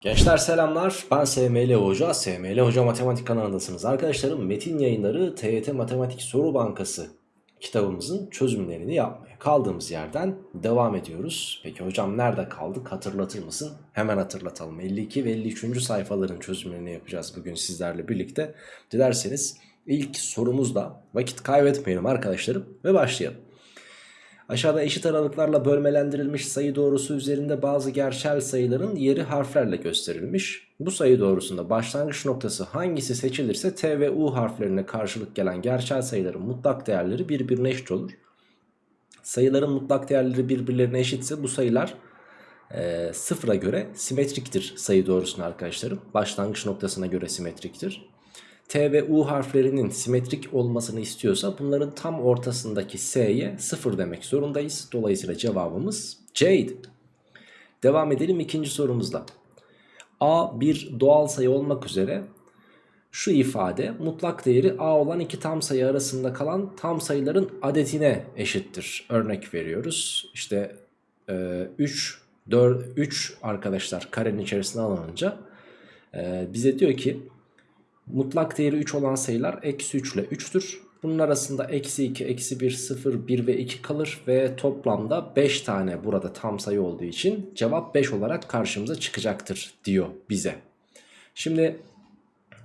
Gençler selamlar. Ben SML Hoca. SML Hoca Matematik kanalındasınız. Arkadaşlarım Metin Yayınları TYT Matematik Soru Bankası kitabımızın çözümlerini yapmaya kaldığımız yerden devam ediyoruz. Peki hocam nerede kaldık hatırlatır mısın? Hemen hatırlatalım. 52 ve 53. sayfaların çözümlerini yapacağız bugün sizlerle birlikte. Dilerseniz ilk sorumuzda vakit kaybetmeyelim arkadaşlarım ve başlayalım. Aşağıda eşit aralıklarla bölmelendirilmiş sayı doğrusu üzerinde bazı gerçel sayıların yeri harflerle gösterilmiş. Bu sayı doğrusunda başlangıç noktası hangisi seçilirse T ve U harflerine karşılık gelen gerçel sayıların mutlak değerleri birbirine eşit olur. Sayıların mutlak değerleri birbirlerine eşitse bu sayılar e, sıfıra göre simetriktir sayı doğrusuna arkadaşlarım. Başlangıç noktasına göre simetriktir. T ve U harflerinin simetrik olmasını istiyorsa bunların tam ortasındaki S'ye 0 demek zorundayız. Dolayısıyla cevabımız C'ydi. Devam edelim ikinci sorumuzla. A bir doğal sayı olmak üzere şu ifade mutlak değeri A olan iki tam sayı arasında kalan tam sayıların adetine eşittir. Örnek veriyoruz. İşte e, 3, 4, 3 arkadaşlar karenin içerisine alınınca e, bize diyor ki Mutlak değeri 3 olan sayılar eksi 3 ile 3'tür. Bunun arasında eksi 2, eksi 1, 0, 1 ve 2 kalır ve toplamda 5 tane burada tam sayı olduğu için cevap 5 olarak karşımıza çıkacaktır diyor bize. Şimdi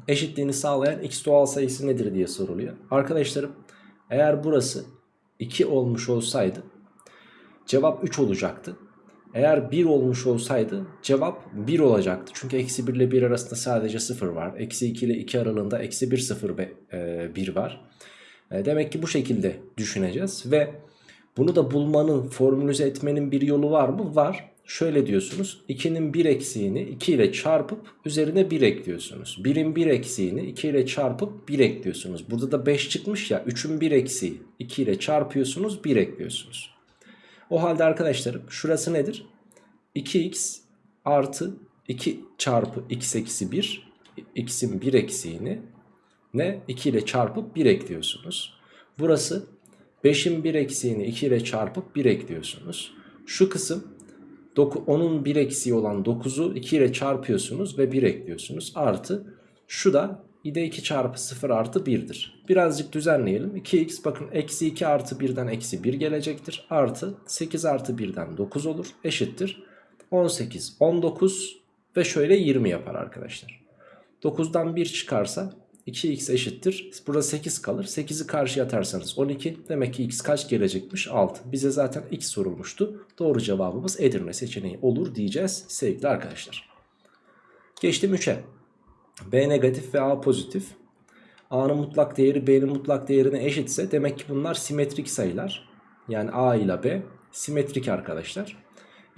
eşitliğini sağlayan x doğal sayısı nedir diye soruluyor. Arkadaşlarım eğer burası 2 olmuş olsaydı cevap 3 olacaktı. Eğer 1 olmuş olsaydı cevap 1 olacaktı. Çünkü eksi 1 ile 1 arasında sadece 0 var. Eksi 2 ile 2 aralığında eksi 1 0 ve 1 var. E, demek ki bu şekilde düşüneceğiz. Ve bunu da bulmanın formülize etmenin bir yolu var mı? Var. Şöyle diyorsunuz 2'nin 1 eksiğini 2 ile çarpıp üzerine 1 ekliyorsunuz. 1'in 1 eksiğini 2 ile çarpıp 1 ekliyorsunuz. Burada da 5 çıkmış ya 3'ün 1 eksiği 2 ile çarpıyorsunuz 1 ekliyorsunuz. O halde arkadaşlarım şurası nedir? 2x artı 2 çarpı x eksi 1 x'in 1 eksiğini ne 2 ile çarpıp 1 ekliyorsunuz. Burası 5'in 1 eksiğini 2 ile çarpıp 1 ekliyorsunuz. Şu kısım 10'un 1 eksiği olan 9'u 2 ile çarpıyorsunuz ve 1 ekliyorsunuz. Artı şu da ide 2 çarpı 0 artı 1'dir. Birazcık düzenleyelim. 2x bakın eksi 2 artı 1'den eksi 1 gelecektir. Artı 8 artı 1'den 9 olur. Eşittir. 18, 19 ve şöyle 20 yapar arkadaşlar. 9'dan 1 çıkarsa 2x eşittir. Burada 8 kalır. 8'i karşıya atarsanız 12. Demek ki x kaç gelecekmiş? 6. Bize zaten x sorulmuştu. Doğru cevabımız Edirne seçeneği olur diyeceğiz sevgili arkadaşlar. Geçtim 3'e. B negatif ve A pozitif. A'nın mutlak değeri B'nin mutlak değerine eşitse demek ki bunlar simetrik sayılar. Yani A ile B simetrik arkadaşlar.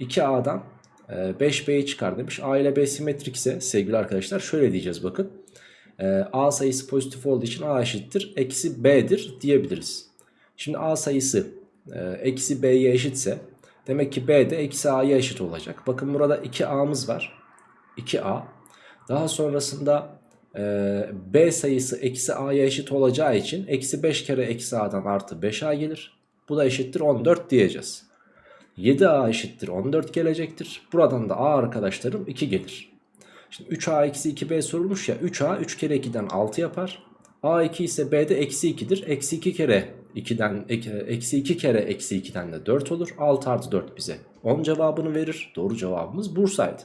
2A'dan 5B'yi çıkar demiş. A ile B simetrik ise sevgili arkadaşlar şöyle diyeceğiz bakın. A sayısı pozitif olduğu için A eşittir. Eksi B'dir diyebiliriz. Şimdi A sayısı eksi B'ye eşitse demek ki B de eksi A'ya eşit olacak. Bakın burada 2A'mız var. 2A. Daha sonrasında B sayısı eksi A'ya eşit olacağı için eksi 5 kere eksi A'dan artı 5A gelir. Bu da eşittir 14 diyeceğiz. 7a eşittir 14 gelecektir. Buradan da a arkadaşlarım 2 gelir. Şimdi 3a eksi 2b sorulmuş ya 3a 3 kere 2'den 6 yapar. a2 ise b'de eksi 2'dir. Eksi 2 kere 2'den eksi 2 kere eksi 2'den de 4 olur. 6 artı 4 bize 10 cevabını verir. Doğru cevabımız Bursa'ydı.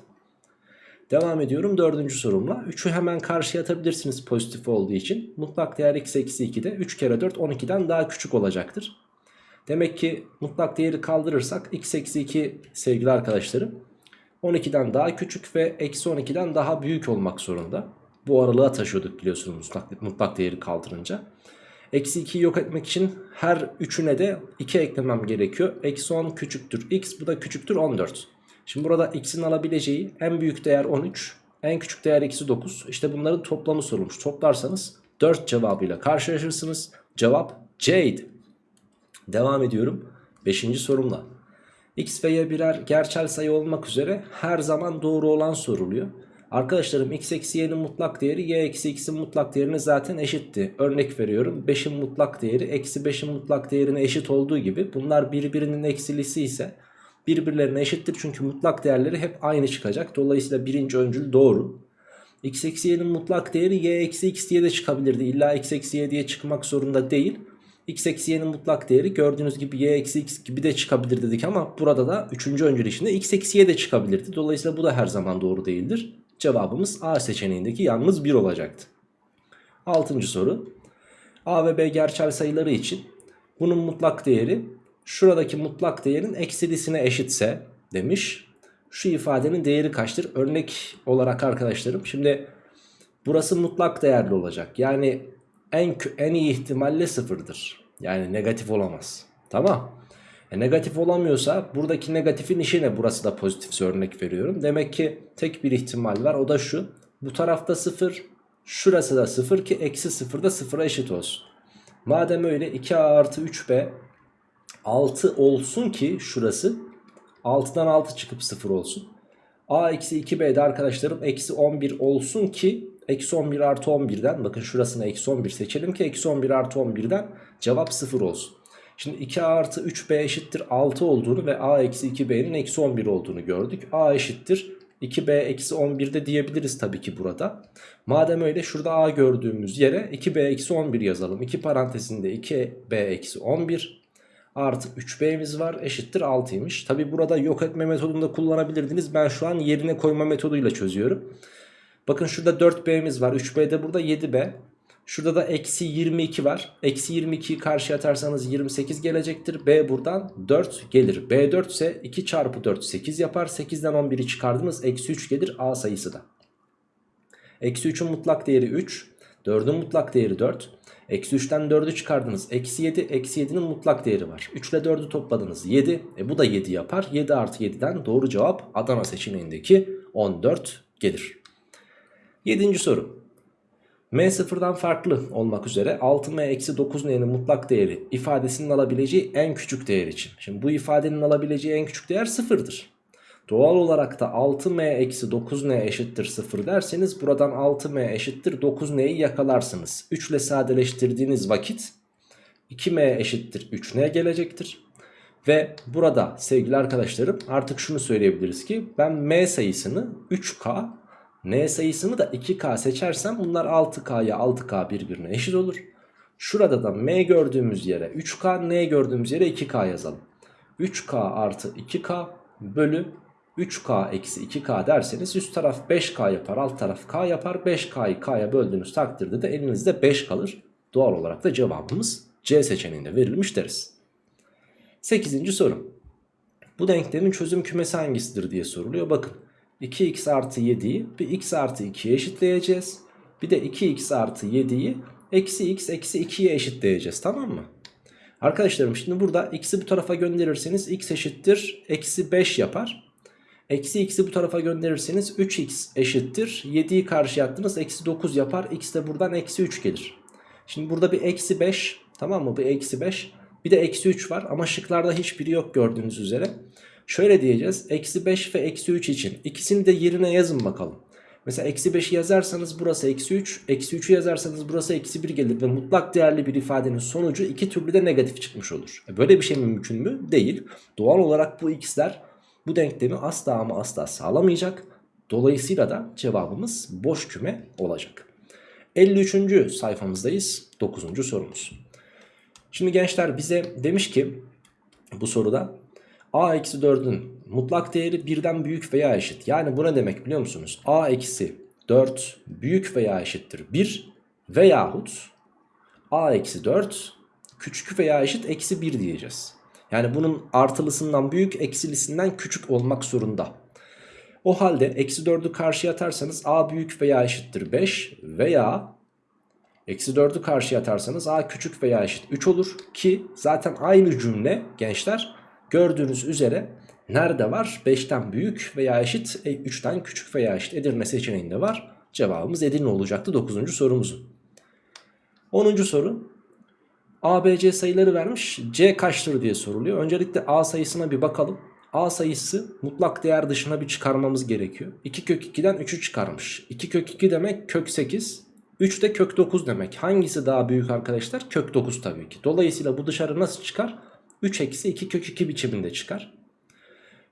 Devam ediyorum dördüncü sorumla. 3'ü hemen karşıya atabilirsiniz pozitif olduğu için. Mutlak değer x eksi 2'de 3 kere 4 12'den daha küçük olacaktır. Demek ki mutlak değeri kaldırırsak x eksi 2 sevgili arkadaşlarım 12'den daha küçük ve eksi 12'den daha büyük olmak zorunda. Bu aralığa taşıyorduk biliyorsunuz mutlak, mutlak değeri kaldırınca. Eksi 2'yi yok etmek için her üçüne de 2 eklemem gerekiyor. Eksi 10 küçüktür x bu da küçüktür 14. Şimdi burada x'in alabileceği en büyük değer 13 en küçük değer eksi 9. İşte bunların toplamı sorulmuş. Toplarsanız 4 cevabıyla karşılaşırsınız. Cevap C'ydi. Devam ediyorum 5. sorumla. X ve Y birer gerçel sayı olmak üzere her zaman doğru olan soruluyor. Arkadaşlarım x eksi y'nin mutlak değeri y eksi x'in mutlak değerine zaten eşitti. Örnek veriyorum 5'in mutlak değeri eksi 5'in mutlak değerine eşit olduğu gibi bunlar birbirinin eksilisi ise birbirlerine eşittir. Çünkü mutlak değerleri hep aynı çıkacak. Dolayısıyla birinci öncül doğru. x eksi y'nin mutlak değeri y eksi x diye de çıkabilirdi. İlla x eksi y diye çıkmak zorunda değil. x eksi y'nin mutlak değeri gördüğünüz gibi y eksi x gibi de çıkabilir dedik ama burada da üçüncü öncül içinde x eksi y de çıkabilirdi. Dolayısıyla bu da her zaman doğru değildir. Cevabımız A seçeneğindeki yalnız 1 olacaktı. Altıncı soru. A ve B gerçel sayıları için bunun mutlak değeri şuradaki mutlak değerin eksilisine eşitse demiş. Şu ifadenin değeri kaçtır? Örnek olarak arkadaşlarım şimdi burası mutlak değerli olacak. Yani en, en iyi ihtimalle sıfırdır. Yani negatif olamaz. Tamam. E negatif olamıyorsa buradaki negatifin işi ne? Burası da pozitifse örnek veriyorum. Demek ki tek bir ihtimal var o da şu. Bu tarafta sıfır. Şurası da sıfır ki eksi sıfır da sıfıra eşit olsun. Madem öyle 2a artı 3b 6 olsun ki şurası 6'dan 6 çıkıp 0 olsun. a eksi 2b'de arkadaşlarım eksi 11 olsun ki eksi 11 artı 11'den bakın şurasına eksi 11 seçelim ki eksi 11 artı 11'den cevap 0 olsun. Şimdi 2a artı 3b eşittir 6 olduğunu ve a eksi 2b'nin eksi 11 olduğunu gördük. a eşittir 2b eksi 11'de diyebiliriz tabii ki burada. Madem öyle şurada a gördüğümüz yere 2b eksi 11 yazalım. 2 parantezinde 2b eksi 11 artı 3b'miz var eşittir 6'ymış. Tabii burada yok etme metodunda kullanabilirdiniz. Ben şu an yerine koyma metoduyla çözüyorum. Bakın şurada 4b'miz var. 3b de burada 7b. Şurada da eksi 22 var. Eksi 22'yi karşıya atarsanız 28 gelecektir. B buradan 4 gelir. B 4 ise 2 çarpı 4 8 yapar. 8'den 11'i çıkardınız. Eksi 3 gelir A sayısı da. Eksi 3'ün mutlak değeri 3. 4'ün mutlak değeri 4. Eksi 3'ten 4'ü çıkardınız. Eksi 7. Eksi 7'nin mutlak değeri var. 3 ile 4'ü topladınız. 7. E bu da 7 yapar. 7 artı 7'den doğru cevap Adana seçeneğindeki 14 gelir. 7. soru. M sıfırdan farklı olmak üzere 6M-9N'nin mutlak değeri ifadesinin alabileceği en küçük değer için. Şimdi bu ifadenin alabileceği en küçük değer sıfırdır. Doğal olarak da 6M-9N eşittir 0 derseniz buradan 6M eşittir 9N'yi yakalarsınız. 3 ile sadeleştirdiğiniz vakit 2M eşittir 3N gelecektir. Ve burada sevgili arkadaşlarım artık şunu söyleyebiliriz ki ben M sayısını 3K N sayısını da 2K seçersem bunlar 6K'ya 6K birbirine eşit olur. Şurada da M gördüğümüz yere 3K, N gördüğümüz yere 2K yazalım. 3K artı 2K bölü 3K eksi 2K derseniz üst taraf 5K yapar alt taraf K yapar. 5K'yı K'ya böldüğünüz takdirde de elinizde 5 kalır. Doğal olarak da cevabımız C seçeneğinde verilmiş deriz. 8. soru. Bu denklemin çözüm kümesi hangisidir diye soruluyor. Bakın 2x artı 7'yi bir x artı 2'ye eşitleyeceğiz. Bir de 2x artı 7'yi eksi x eksi 2'ye eşitleyeceğiz tamam mı? Arkadaşlarım şimdi burada x'i bu tarafa gönderirseniz x eşittir eksi 5 yapar. Eksi x'i bu tarafa gönderirseniz 3x eşittir. 7'yi karşıya attınız eksi 9 yapar. x de buradan eksi 3 gelir. Şimdi burada bir eksi 5 tamam mı? Bir eksi 5 bir de eksi 3 var ama şıklarda hiçbiri yok gördüğünüz üzere. Şöyle diyeceğiz. Eksi 5 ve eksi 3 için. ikisini de yerine yazın bakalım. Mesela eksi 5'i yazarsanız burası eksi 3. Eksi 3'ü yazarsanız burası eksi 1 gelir. Ve mutlak değerli bir ifadenin sonucu iki türlü de negatif çıkmış olur. E böyle bir şey mümkün mü? Değil. Doğal olarak bu x'ler bu denklemi asla ama asla sağlamayacak. Dolayısıyla da cevabımız boş küme olacak. 53. sayfamızdayız. 9. sorumuz. Şimdi gençler bize demiş ki bu soruda a eksi 4'ün mutlak değeri birden büyük veya eşit. Yani bu ne demek biliyor musunuz? a eksi 4 büyük veya eşittir 1 veyahut a eksi 4 küçük veya eşit eksi 1 diyeceğiz. Yani bunun artılısından büyük eksilisinden küçük olmak zorunda. O halde eksi 4'ü karşıya atarsanız a büyük veya eşittir 5 veya eksi 4'ü karşıya atarsanız a küçük veya eşit 3 olur. Ki zaten aynı cümle gençler Gördüğünüz üzere nerede var? 5'ten büyük veya eşit 3'ten e, küçük veya eşit Edirne seçeneğinde var. Cevabımız Edirne olacaktı 9. sorumuzun. 10. soru. A, B, C sayıları vermiş. C kaçtır diye soruluyor. Öncelikle A sayısına bir bakalım. A sayısı mutlak değer dışına bir çıkarmamız gerekiyor. 2 kök 2'den 3'ü çıkarmış. 2 kök 2 demek kök 8. 3 de kök 9 demek. Hangisi daha büyük arkadaşlar? Kök 9 tabii ki. Dolayısıyla bu dışarı nasıl çıkar? 3 eksi 2 kök 2 biçiminde çıkar.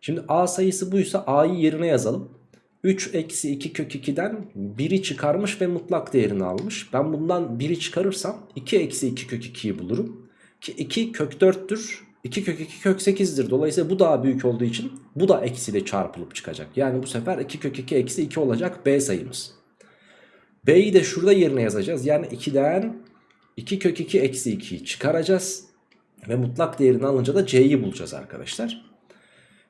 Şimdi A sayısı buysa A'yı yerine yazalım. 3 eksi 2 kök 2'den 1'i çıkarmış ve mutlak değerini almış. Ben bundan 1'i çıkarırsam 2 eksi 2 kök 2'yi bulurum. Ki 2 kök 4'tür. 2 kök 2 kök 8'dir. Dolayısıyla bu daha büyük olduğu için bu da eksiyle çarpılıp çıkacak. Yani bu sefer 2 kök 2 eksi 2 olacak B sayımız. B'yi de şurada yerine yazacağız. Yani 2'den 2 kök 2 eksi 2'yi çıkaracağız. Ve mutlak değerini alınca da C'yi bulacağız arkadaşlar.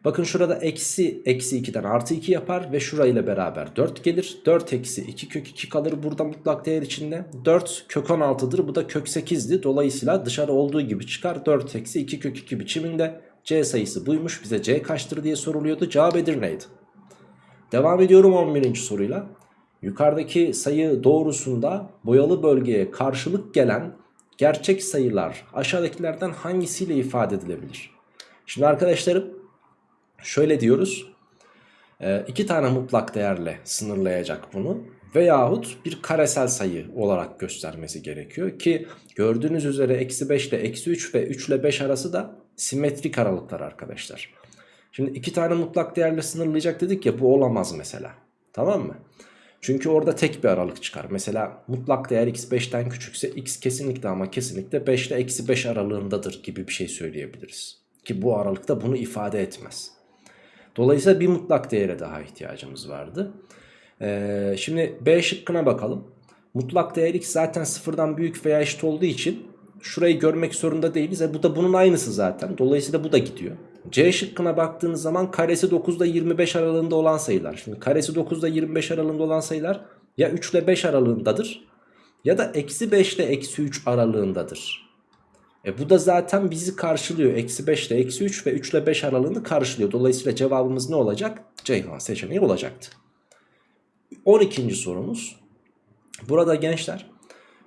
Bakın şurada eksi eksi 2'den artı 2 yapar ve şurayla beraber 4 gelir. 4 eksi 2 kök 2 kalır burada mutlak değer içinde. 4 kök 16'dır bu da kök 8'di. Dolayısıyla dışarı olduğu gibi çıkar. 4 eksi 2 kök 2 biçiminde C sayısı buymuş. Bize C kaçtır diye soruluyordu. Cevap Edirne'ydi. Devam ediyorum 11. soruyla. Yukarıdaki sayı doğrusunda boyalı bölgeye karşılık gelen gerçek sayılar aşağıdakilerden hangisiyle ifade edilebilir? Şimdi arkadaşlarım Şöyle diyoruz. E, iki tane mutlak değerle sınırlayacak bunu. Veyahut bir karesel sayı olarak göstermesi gerekiyor. Ki gördüğünüz üzere eksi 5 ile eksi 3 ve 3 ile 5 arası da simetrik aralıklar arkadaşlar. Şimdi iki tane mutlak değerle sınırlayacak dedik ya bu olamaz mesela. Tamam mı? Çünkü orada tek bir aralık çıkar. Mesela mutlak değer x5'ten küçükse x kesinlikle ama kesinlikle 5 ile eksi 5 aralığındadır gibi bir şey söyleyebiliriz. Ki bu aralıkta bunu ifade etmez. Dolayısıyla bir mutlak değere daha ihtiyacımız vardı. Ee, şimdi B şıkkına bakalım. Mutlak değer x zaten sıfırdan büyük veya eşit olduğu için şurayı görmek zorunda değiliz. E bu da bunun aynısı zaten. Dolayısıyla bu da gidiyor. C şıkkına baktığınız zaman karesi 9'da 25 aralığında olan sayılar. Şimdi karesi 9'da 25 aralığında olan sayılar ya 3 ile 5 aralığındadır ya da eksi 5 ile eksi 3 aralığındadır. E bu da zaten bizi karşılıyor. Eksi 5 ile eksi 3 ve 3 ile 5 aralığını karşılıyor. Dolayısıyla cevabımız ne olacak? Ceyhan seçeneği olacaktı. 12. sorumuz. Burada gençler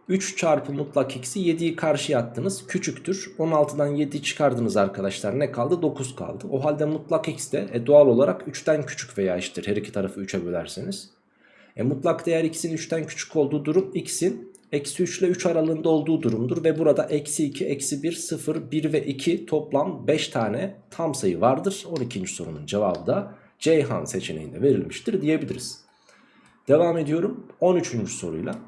3 çarpı mutlak eksi 7'yi karşıya attınız. Küçüktür. 16'dan 7'yi çıkardınız arkadaşlar. Ne kaldı? 9 kaldı. O halde mutlak eksi de e, doğal olarak 3'ten küçük veya eşittir. Her iki tarafı 3'e bölerseniz. E, mutlak değer x'in 3'ten küçük olduğu durum x'in eksi 3 ile 3 aralığında olduğu durumdur. Ve burada eksi 2, eksi 1, 0, 1 ve 2 toplam 5 tane tam sayı vardır. 12. sorunun cevabı da Ceyhan seçeneğinde verilmiştir diyebiliriz. Devam ediyorum 13. soruyla.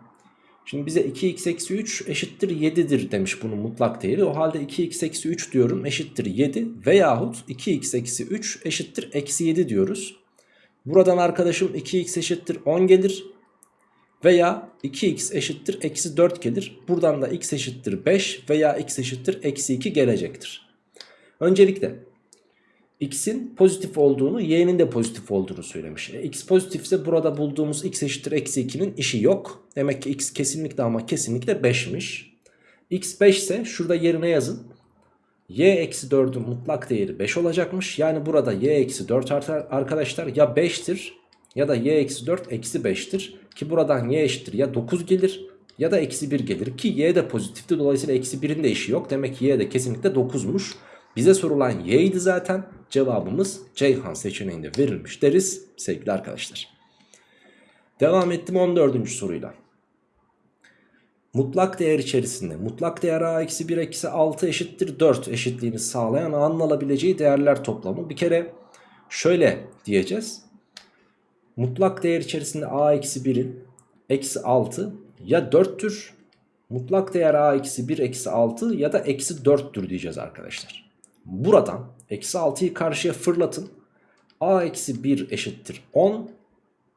Şimdi bize 2x eksi 3 eşittir 7'dir demiş bunun mutlak değeri. O halde 2x eksi 3 diyorum eşittir 7 veyahut 2x eksi 3 eşittir eksi 7 diyoruz. Buradan arkadaşım 2x eşittir 10 gelir. Veya 2x eşittir eksi 4 gelir. Buradan da x eşittir 5 veya x eşittir eksi 2 gelecektir. Öncelikle x'in pozitif olduğunu y'nin de pozitif olduğunu söylemiş. E, x pozitifse burada bulduğumuz x eşittir eksi 2'nin işi yok. Demek ki x kesinlikle ama kesinlikle 5'miş. x 5 ise şurada yerine yazın. y eksi 4'ün mutlak değeri 5 olacakmış. Yani burada y eksi 4 arkadaşlar ya 5'tir ya da y eksi 4 eksi 5'tir. Ki buradan y eşittir ya 9 gelir ya da eksi 1 gelir. Ki y de pozitifti dolayısıyla eksi 1'in de işi yok. Demek ki y de kesinlikle 9'muş. Bize sorulan y idi zaten. Cevabımız Ceyhan seçeneğinde verilmiş deriz sevgili arkadaşlar. Devam ettim 14. soruyla. Mutlak değer içerisinde mutlak değer a eksi 1 eksi 6 eşittir 4 eşitliğini sağlayan a'nın alabileceği değerler toplamı. Bir kere şöyle diyeceğiz. Mutlak değer içerisinde a eksi 1'in eksi 6 ya 4'tür. Mutlak değer a eksi 1 eksi 6 ya da eksi 4'tür diyeceğiz arkadaşlar. Buradan eksi 6'yı karşıya fırlatın. a eksi 1 eşittir 10.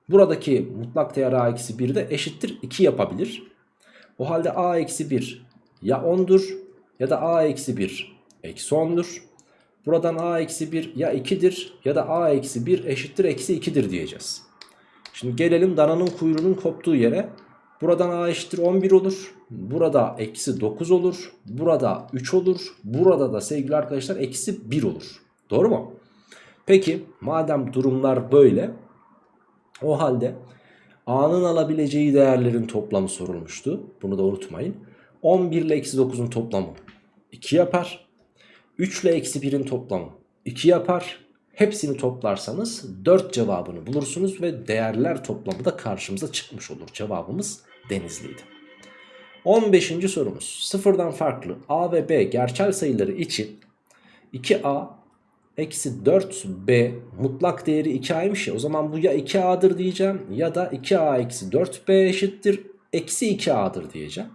Buradaki mutlak değer a eksi 1 de eşittir 2 yapabilir. O halde a eksi 1 ya 10'dur ya da a eksi 1 eksi 10'dur. Buradan a eksi 1 ya 2'dir ya da a eksi 1 eşittir eksi 2'dir diyeceğiz. Şimdi gelelim dananın kuyruğunun koptuğu yere. Buradan a eşittir 11 olur. Burada eksi 9 olur. Burada 3 olur. Burada da sevgili arkadaşlar eksi 1 olur. Doğru mu? Peki madem durumlar böyle. O halde a'nın alabileceği değerlerin toplamı sorulmuştu. Bunu da unutmayın. 11 ile eksi 9'un toplamı 2 yapar. 3 ile eksi 1'in toplamı 2 yapar. Hepsini toplarsanız 4 cevabını bulursunuz ve değerler toplamı da karşımıza çıkmış olur. Cevabımız Denizli'ydi. 15. sorumuz sıfırdan farklı a ve b gerçel sayıları için 2a eksi 4b mutlak değeri 2a'ymış ya o zaman bu ya 2a'dır diyeceğim ya da 2a eksi 4b eşittir eksi 2a'dır diyeceğim.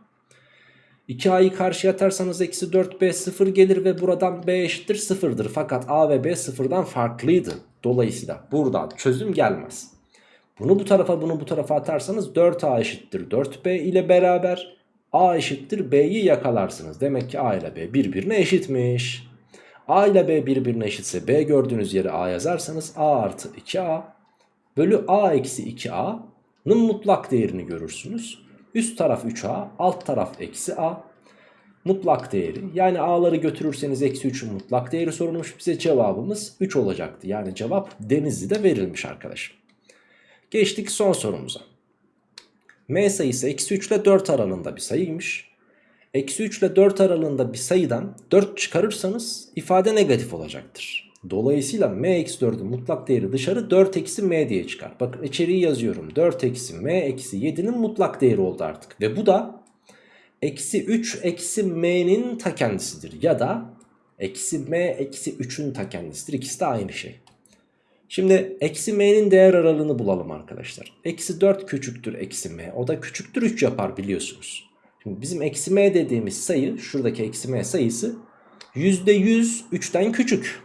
2a'yı karşıya atarsanız eksi 4b 0 gelir ve buradan b eşittir 0'dır. Fakat a ve b sıfırdan farklıydı. Dolayısıyla buradan çözüm gelmez. Bunu bu tarafa bunu bu tarafa atarsanız 4a eşittir 4b ile beraber a eşittir b'yi yakalarsınız. Demek ki a ile b birbirine eşitmiş. a ile b birbirine eşitse b gördüğünüz yere a yazarsanız a artı 2a bölü a eksi 2a'nın mutlak değerini görürsünüz. Üst taraf 3a alt taraf eksi a mutlak değeri yani a'ları götürürseniz eksi 3'ün mutlak değeri sorulmuş bize cevabımız 3 olacaktı. Yani cevap Denizli'de verilmiş arkadaşım. Geçtik son sorumuza. M sayısı eksi 3 ile 4 aralığında bir sayıymış. Eksi 3 ile 4 aralığında bir sayıdan 4 çıkarırsanız ifade negatif olacaktır. Dolayısıyla m eksi 4'ün mutlak değeri dışarı 4 eksi m diye çıkar. Bakın içeriği yazıyorum. 4 eksi m eksi 7'nin mutlak değeri oldu artık. Ve bu da eksi 3 eksi m'nin ta kendisidir. Ya da eksi m eksi 3'ün ta kendisidir. İkisi de aynı şey. Şimdi eksi m'nin değer aralığını bulalım arkadaşlar. Eksi 4 küçüktür eksi m. O da küçüktür 3 yapar biliyorsunuz. Şimdi bizim eksi m dediğimiz sayı şuradaki eksi m sayısı %100 3'ten küçük.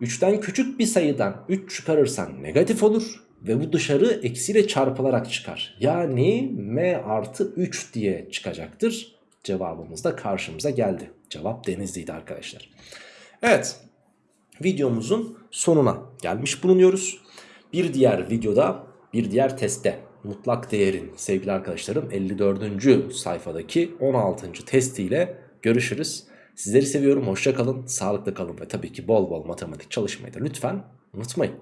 3'ten küçük bir sayıdan 3 çıkarırsan negatif olur. Ve bu dışarı eksiyle çarpılarak çıkar. Yani m artı 3 diye çıkacaktır. Cevabımız da karşımıza geldi. Cevap Denizli'ydi arkadaşlar. Evet videomuzun sonuna gelmiş bulunuyoruz. Bir diğer videoda bir diğer testte mutlak değerin sevgili arkadaşlarım 54. sayfadaki 16. testiyle görüşürüz. Sizleri seviyorum hoşça kalın sağlıklı kalın ve tabii ki bol bol matematik çalışmayı da lütfen unutmayın.